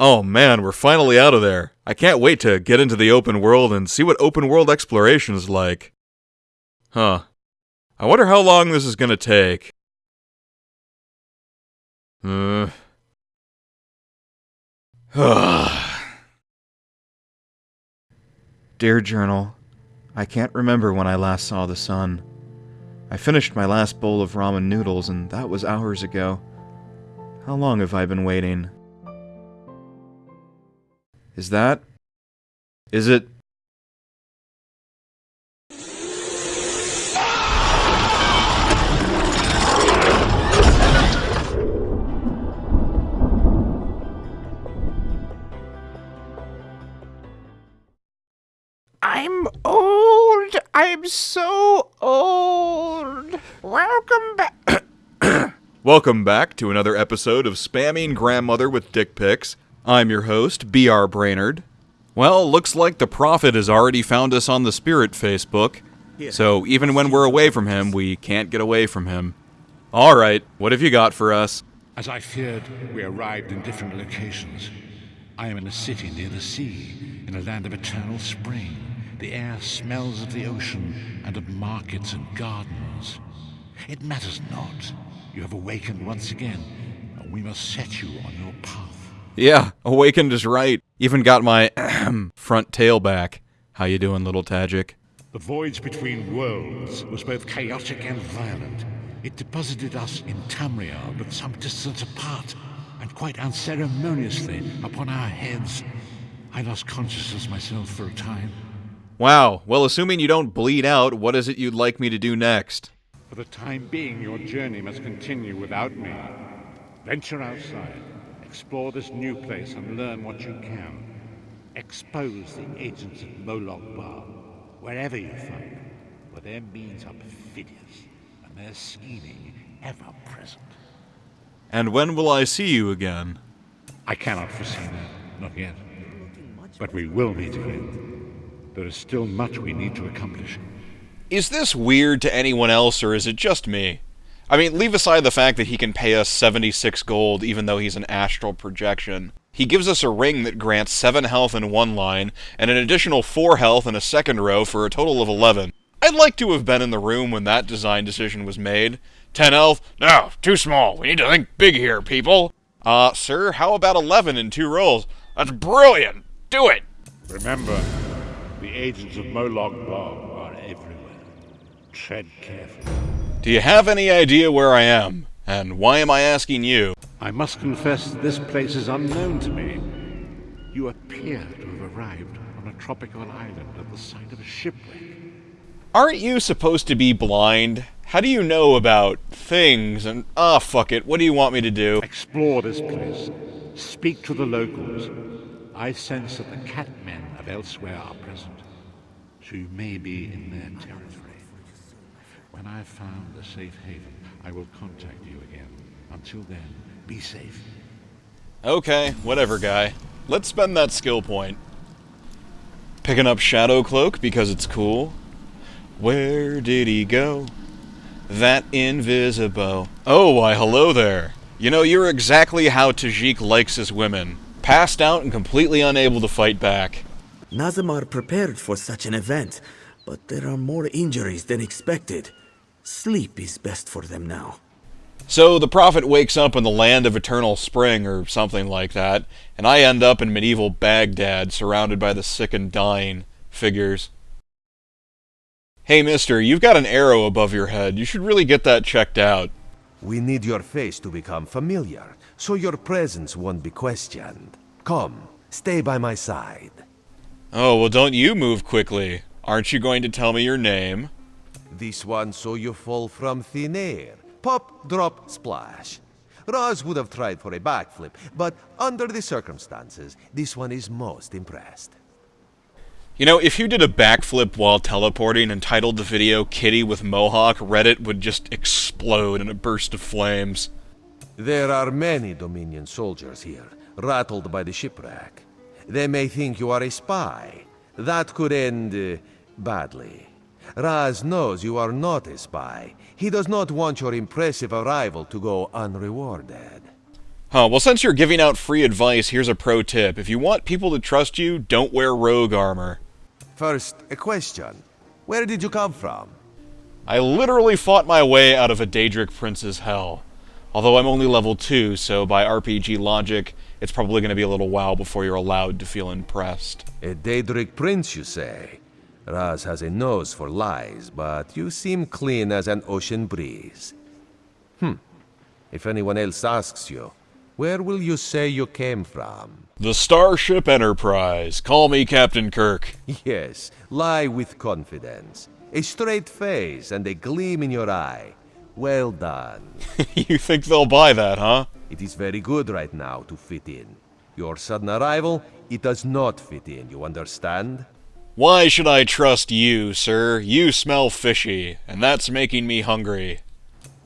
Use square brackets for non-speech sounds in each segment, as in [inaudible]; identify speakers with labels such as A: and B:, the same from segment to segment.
A: Oh man, we're finally out of there. I can't wait to get into the open world and see what open world exploration is like. Huh. I wonder how long this is gonna take. Uh. [sighs] Dear Journal, I can't remember when I last saw the sun. I finished my last bowl of ramen noodles, and that was hours ago. How long have I been waiting? Is that? Is it?
B: I'm old. I'm so old. Welcome back. [coughs]
A: Welcome back to another episode of Spamming Grandmother with Dick Pics. I'm your host, B.R. Brainerd. Well, looks like the Prophet has already found us on the Spirit Facebook, so even when we're away from him, we can't get away from him. Alright, what have you got for us?
C: As I feared, we arrived in different locations. I am in a city near the sea, in a land of eternal spring. The air smells of the ocean and of markets and gardens. It matters not. You have awakened once again, and we must set you on your path.
A: Yeah, Awakened is right. Even got my [clears throat] front tail back. How you doing, little Khajiit?
C: The voyage between worlds was both chaotic and violent. It deposited us in Tamriel, but some distance apart, and quite unceremoniously upon our heads. I lost consciousness myself for a time.
A: Wow, well, assuming you don't bleed out, what is it you'd like me to do next?
C: For the time being, your journey must continue without me. Venture outside, explore this new place, and learn what you can. Expose the agents of Molag Bal, wherever you find them, for their means are perfidious, and their scheming ever present.
A: And when will I see you again?
C: I cannot foresee that, not yet. But we will meet again. There is still much we need to accomplish.
A: Is this weird to anyone else, or is it just me? I mean, leave aside the fact that he can pay us 76 gold even though he's an astral projection. He gives us a ring that grants 7 health in one line, and an additional 4 health in a second row for a total of 11. I'd like to have been in the room when that design decision was made. 10 health? No, too small. We need to think big here, people. Uh, sir, how about 11 in two rolls? That's brilliant! Do it!
C: Remember, the agents of Molag Bal are everywhere. Tread carefully.
A: Do you have any idea where I am? And why am I asking you?
C: I must confess this place is unknown to me. You appear to have arrived on a tropical island at the site of a shipwreck.
A: Aren't you supposed to be blind? How do you know about things and ah oh, fuck it, what do you want me to do?
C: Explore this place. Speak to the locals. I sense that the catmen of elsewhere are present, so you may be in their territory. When I've found a safe haven, I will contact you again. Until then, be safe.
A: Okay, whatever, guy. Let's spend that skill point. Picking up Shadow Cloak because it's cool. Where did he go? That invisible. Oh, why, hello there. You know, you're exactly how Khajiit likes his women. Passed out and completely unable to fight back.
D: Nazim are prepared for such an event, but there are more injuries than expected. Sleep is best for them now.
A: So the Prophet wakes up in the land of eternal spring or something like that, and I end up in medieval Baghdad surrounded by the sick and dying figures. Hey mister, you've got an arrow above your head. You should really get that checked out.
E: We need your face to become familiar, so your presence won't be questioned. Come, stay by my side.
A: Oh, well don't you move quickly. Aren't you going to tell me your name?
E: This one saw you fall from thin air. Pop, drop, splash. Roz would have tried for a backflip, but under the circumstances, this one is most impressed.
A: You know, if you did a backflip while teleporting and titled the video Kitty with Mohawk, Reddit would just explode in a burst of flames.
E: There are many Dominion soldiers here, rattled by the shipwreck. They may think you are a spy. That could end uh, badly. Raz knows you are not a spy. He does not want your impressive arrival to go unrewarded.
A: Huh, well, since you're giving out free advice, here's a pro tip. If you want people to trust you, don't wear rogue armor.
E: First, a question. Where did you come from?
A: I literally fought my way out of a Daedric Prince's hell. Although I'm only level 2, so by RPG logic, it's probably going to be a little while before you're allowed to feel impressed.
E: A Daedric prince, you say? Raz has a nose for lies, but you seem clean as an ocean breeze. Hmm. If anyone else asks you, where will you say you came from?
A: The Starship Enterprise. Call me Captain Kirk.
E: Yes, lie with confidence. A straight face and a gleam in your eye. Well done. [laughs]
A: you think they'll buy that, huh?
E: It is very good right now to fit in. Your sudden arrival, it does not fit in, you understand?
A: Why should I trust you, sir? You smell fishy, and that's making me hungry.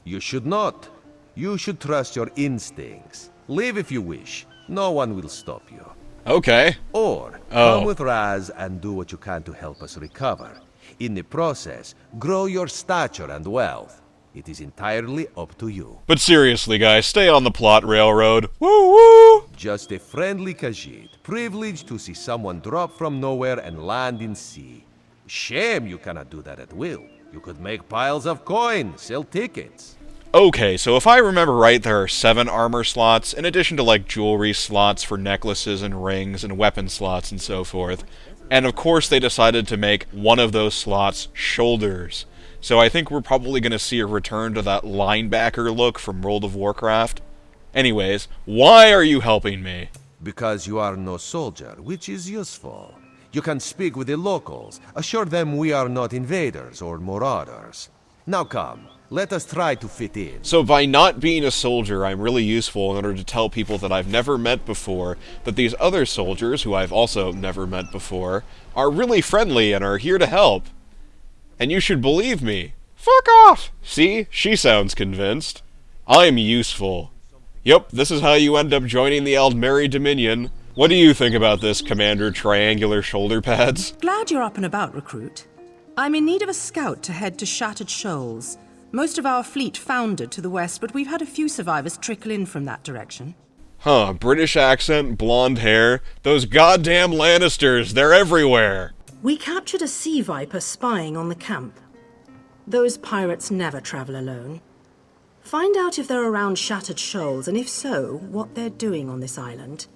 E: You should not. You should trust your instincts. Leave if you wish. No one will stop you.
A: Okay.
E: Or
A: Oh.
E: come with Raz and do what you can to help us recover. In the process, grow your stature and wealth. It is entirely up to you.
A: But seriously, guys, stay on the plot railroad. Woo woo!
E: Just a friendly Khajiit, privileged to see someone drop from nowhere and land in sea. Shame you cannot do that at will. You could make piles of coin, sell tickets.
A: Okay, so if I remember right, there are seven armor slots, in addition to like jewelry slots for necklaces and rings and weapon slots and so forth. And of course, they decided to make one of those slots shoulders. So I think we're probably going to see a return to that linebacker look from World of Warcraft. Anyways, why are you helping me?
E: Because you are no soldier, which is useful. You can speak with the locals, assure them we are not invaders or marauders. Now come, let us try to fit in.
A: So by not being a soldier, I'm really useful in order to tell people that I've never met before that these other soldiers, who I've also never met before, are really friendly and are here to help. And you should believe me. Fuck off! See? She sounds convinced. I'm useful. Yep, this is how you end up joining the Aldmeri Dominion. What do you think about this, Commander Triangular Shoulder Pads?
F: Glad you're up and about, recruit. I'm in need of a scout to head to Shattered Shoals. Most of our fleet foundered to the west, but we've had a few survivors trickle in from that direction.
A: Huh, British accent, blonde hair. Those goddamn Lannisters, they're everywhere.
F: We captured a sea viper spying on the camp. Those pirates never travel alone. Find out if they're around Shattered Shoals, and if so, what they're doing on this island.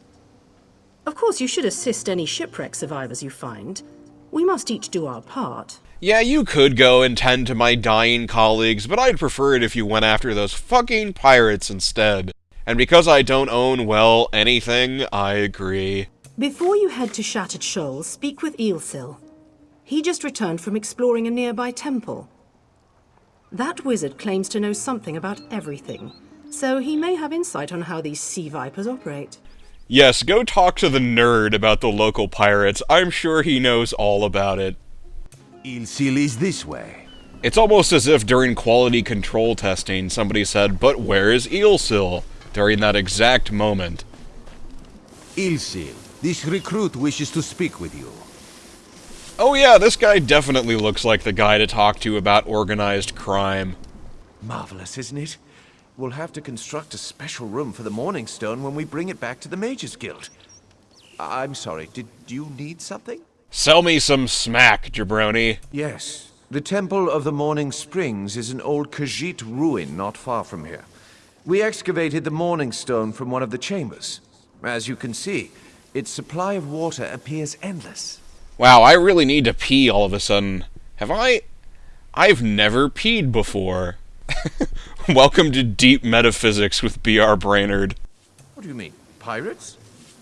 F: Of course, you should assist any shipwreck survivors you find. We must each do our part.
A: Yeah, you could go and tend to my dying colleagues, but I'd prefer it if you went after those fucking pirates instead. And because I don't own, well, anything, I agree.
F: Before you head to Shattered Shoals, speak with Eelsil. He just returned from exploring a nearby temple. That wizard claims to know something about everything, so he may have insight on how these sea vipers operate.
A: Yes, go talk to the nerd about the local pirates. I'm sure he knows all about it.
E: Ilsil is this way.
A: It's almost as if during quality control testing, somebody said, But where is Eelsil? during that exact moment.
E: Ilsil, this recruit wishes to speak with you.
A: Oh yeah, this guy definitely looks like the guy to talk to about organized crime.
G: Marvelous, isn't it? We'll have to construct a special room for the Morning Stone when we bring it back to the Mages Guild. I- I'm sorry, did you need something?
A: Sell me some smack, jabroni.
G: Yes. The Temple of the Morning Springs is an old Khajiit ruin not far from here. We excavated the Morning Stone from one of the chambers. As you can see, its supply of water appears endless.
A: Wow, I really need to pee all of a sudden. Have I? I've never peed before. [laughs] Welcome to Deep Metaphysics with B.R. Brainerd.
G: What do you mean? Pirates?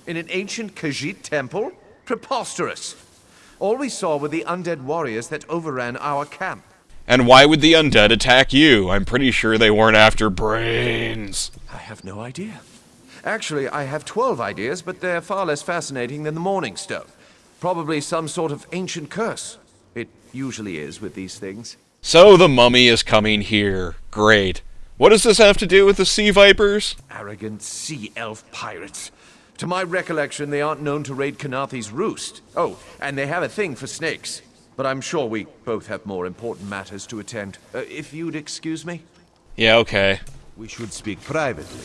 G: In an ancient Khajiit temple? Preposterous! All we saw were the undead warriors that overran our camp.
A: And why would the undead attack you? I'm pretty sure they weren't after brains.
G: I have no idea. Actually, I have 12 ideas, but they're far less fascinating than the Morning Stone. Probably some sort of ancient curse. It usually is with these things.
A: So the mummy is coming here. Great. What does this have to do with the sea vipers?
G: Arrogant sea elf pirates. To my recollection, they aren't known to raid Khenarthi's roost. Oh, and they have a thing for snakes. But I'm sure we both have more important matters to attend. Uh, if you'd excuse me?
A: Yeah, okay.
E: We should speak privately.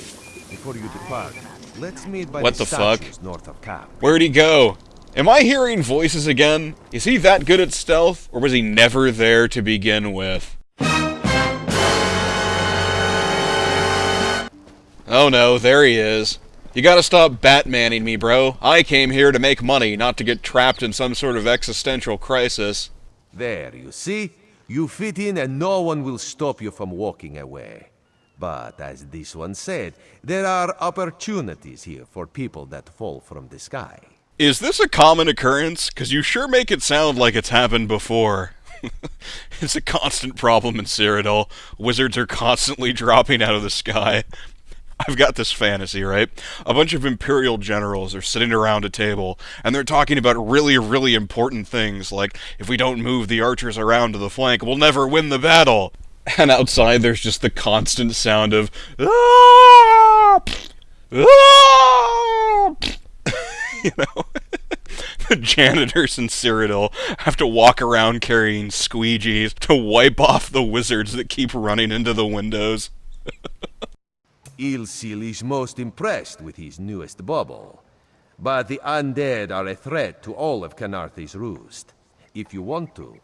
E: before you depart, let's meet by
A: What
E: the,
A: the fuck?
E: north of camp.
A: Where'd he go? Am I hearing voices again? Is he that good at stealth, or was he never there to begin with? Oh no, there he is. You gotta stop Batmaning me, bro. I came here to make money, not to get trapped in some sort of existential crisis.
E: There, you see? You fit in and no one will stop you from walking away. But as this one said, there are opportunities here for people that fall from the sky.
A: Is this a common occurrence? Because you sure make it sound like it's happened before. [laughs] it's a constant problem in Cyrodiil. Wizards are constantly dropping out of the sky. I've got this fantasy, right? A bunch of Imperial generals are sitting around a table, and they're talking about really, really important things, like, if we don't move the archers around to the flank, we'll never win the battle. [laughs] And outside, there's just the constant sound of, "Ah! [laughs] Ah!" [laughs] you know? the janitors in Cyrodiil have to walk around carrying squeegees to wipe off the wizards that keep running into the windows.
E: Ilsil is most impressed with his newest bubble. But the undead are a threat to all of Khenarthi's roost. If you want to,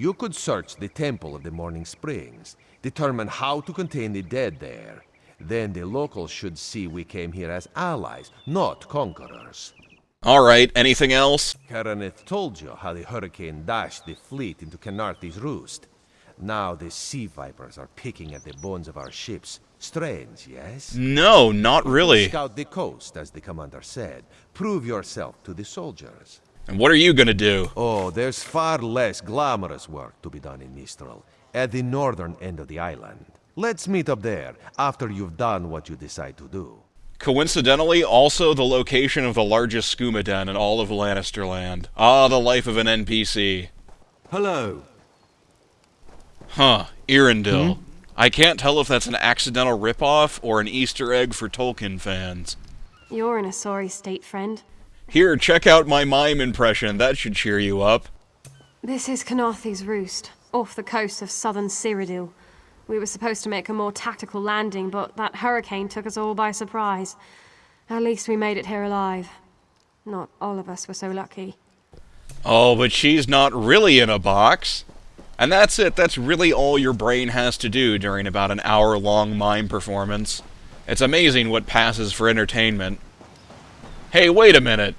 E: you could search the Temple of the Morning Springs, determine how to contain the dead there. Then the locals should see we came here as allies, not conquerors.
A: Alright, anything else?
E: Karaneth told you how the hurricane dashed the fleet into Khenarthi's roost. Now the sea vipers are picking at the bones of our ships. Strange, yes?
A: No, not really.
E: Scout the coast, as the commander said. Prove yourself to the soldiers.
A: And what are you gonna do?
E: Oh, there's far less glamorous work to be done in Mistral, at the northern end of the island. Let's meet up there, after you've done what you decide to do.
A: Coincidentally, also the location of the largest skooma den in all of Lannisterland. Ah, the life of an NPC.
H: Hello.
A: Huh, Erendil. I can't tell if that's an accidental ripoff or an Easter egg for Tolkien fans.
I: You're in a sorry state, friend.
A: Here, check out my mime impression. That should cheer you up.
I: This is Khenarthi's Roost, off the coast of southern Cyrodiil. We were supposed to make a more tactical landing, but that hurricane took us all by surprise. At least we made it here alive. Not all of us were so lucky.
A: Oh, but she's not really in a box. And that's it. That's really all your brain has to do during about an hour long mime performance. It's amazing what passes for entertainment. Hey, wait a minute.